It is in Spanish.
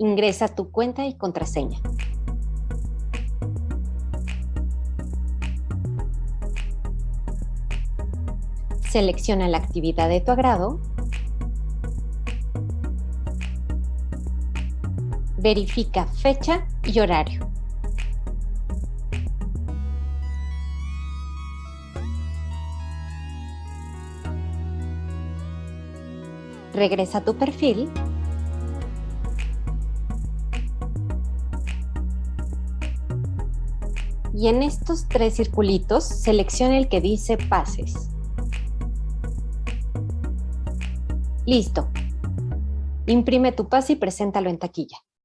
Ingresa tu cuenta y contraseña. Selecciona la actividad de tu agrado. Verifica fecha y horario. Regresa a tu perfil y en estos tres circulitos selecciona el que dice pases. Listo. Imprime tu pase y preséntalo en taquilla.